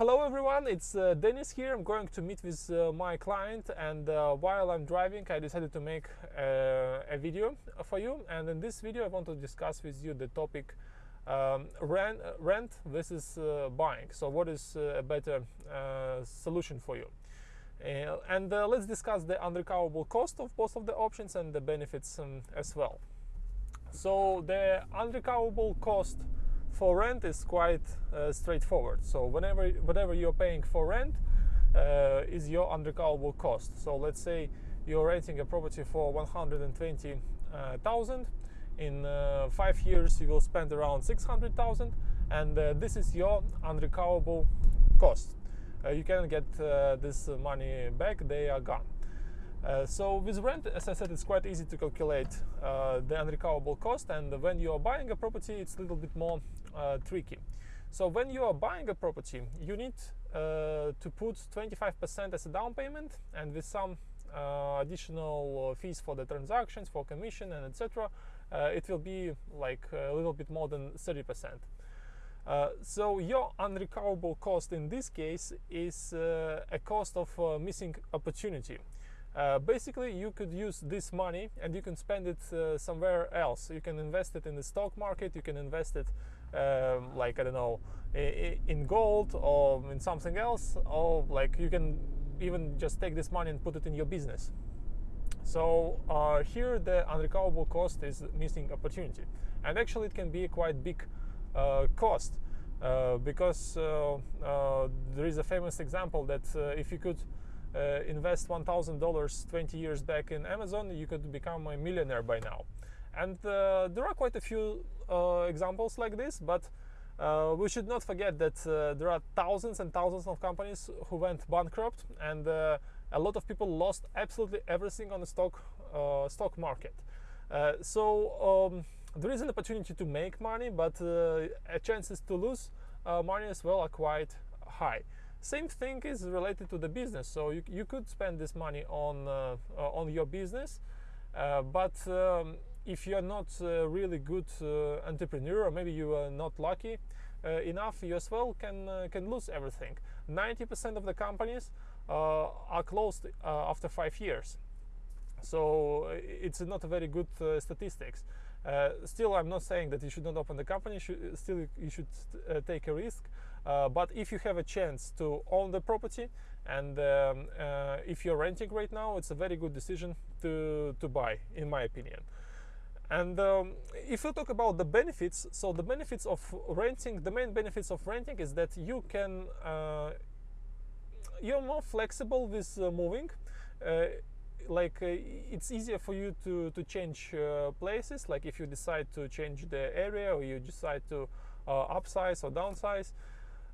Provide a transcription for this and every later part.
Hello everyone, it's uh, Dennis here. I'm going to meet with uh, my client and uh, while I'm driving I decided to make uh, a video for you and in this video I want to discuss with you the topic um, rent, rent versus uh, buying. So what is uh, a better solution for you? and let's discuss the unrecoverable cost of both of the options and the benefits um, as well. So the unrecoverable cost for rent is quite uh, straightforward. So whenever whatever you're paying for rent uh, is your unrecoverable cost. So let's say you're renting a property for 120,000. In uh, five years, you will spend around 600,000, and uh, this is your unrecoverable cost. Uh, you can get uh, this money back; they are gone. Uh, so with rent, as I said, it's quite easy to calculate uh, the unrecoverable cost and when you are buying a property, it's a little bit more tricky. So when you are buying a property, you need uh, to put 25% as a down payment and with some uh, additional fees for the transactions, for commission and etc. it will be like a little bit more than 30%. Uh, so your unrecoverable cost in this case is uh, a cost of uh, missing opportunity. Uh, basically, you could use this money and you can spend it uh, somewhere else. You can invest it in the stock market, you can invest it um, like, I don't know, in gold or in something else, or like you can even just take this money and put it in your business. So uh, here the unrecoverable cost is missing opportunity. And actually it can be a quite big uh, cost uh, because uh, there is a famous example that if you could uh, invest $1,000 20 years back in Amazon, you could become a millionaire by now. And uh, there are quite a few uh, examples like this, but uh, we should not forget that uh, there are thousands and thousands of companies who went bankrupt, and uh, a lot of people lost absolutely everything on the stock stock market. so um, there is an opportunity to make money, but chances to lose money as well are quite high. Same thing is related to the business. So you, you could spend this money on uh, uh on your business, uh, but um, if you're not a really good uh, entrepreneur, or maybe you are not lucky enough, you as well can can lose everything. 90% of the companies are closed after five years. So it's not a very good statistics. Uh, still, I'm not saying that you should not open the company. Should, still, you should uh, take a risk. Uh, but if you have a chance to own the property and um, uh, if you're renting right now it's a very good decision to to buy in my opinion and um, if you talk about the benefits so the benefits of renting the main benefits of renting is that you can uh, you're more flexible with uh, moving. Uh, like uh, it's easier for you to to change places. Like if you decide to change the area or you decide to upsize or downsize.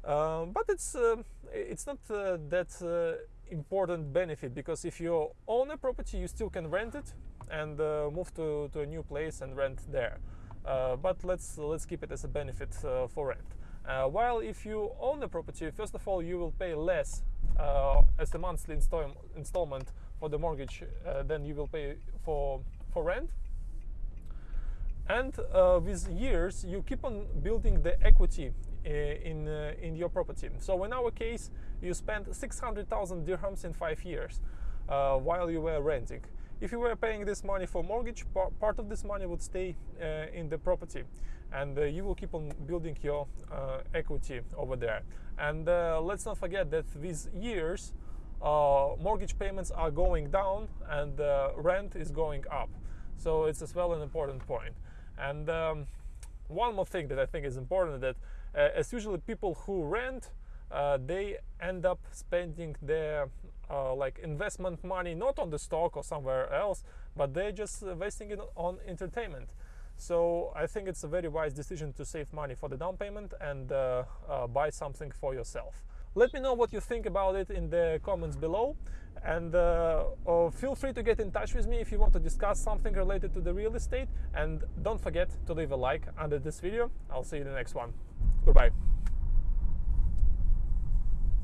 Um, but it's uh, it's not uh, that uh, important benefit because if you own a property you still can rent it and uh, move to, to a new place and rent there uh, but let's let's keep it as a benefit uh, for rent while if you own the property first of all you will pay less as a monthly install installment for the mortgage than you will pay for for rent and with years you keep on building the equity in uh, in your property. So in our case, you spent 600,000 dirhams in five years uh, while you were renting. If you were paying this money for mortgage, part of this money would stay in the property, and you will keep on building your equity over there. And let's not forget that these years, uh, mortgage payments are going down and uh, rent is going up. So it's as well an important point. And um, one more thing that I think is important that uh, as usually people who rent uh, they end up spending their uh, like investment money not on the stock or somewhere else but they're just wasting it on entertainment so I think it's a very wise decision to save money for the down payment and uh, uh, buy something for yourself. Let me know what you think about it in the comments below and uh, feel free to get in touch with me if you want to discuss something related to the real estate and don't forget to leave a like under this video. I'll see you in the next one. Goodbye.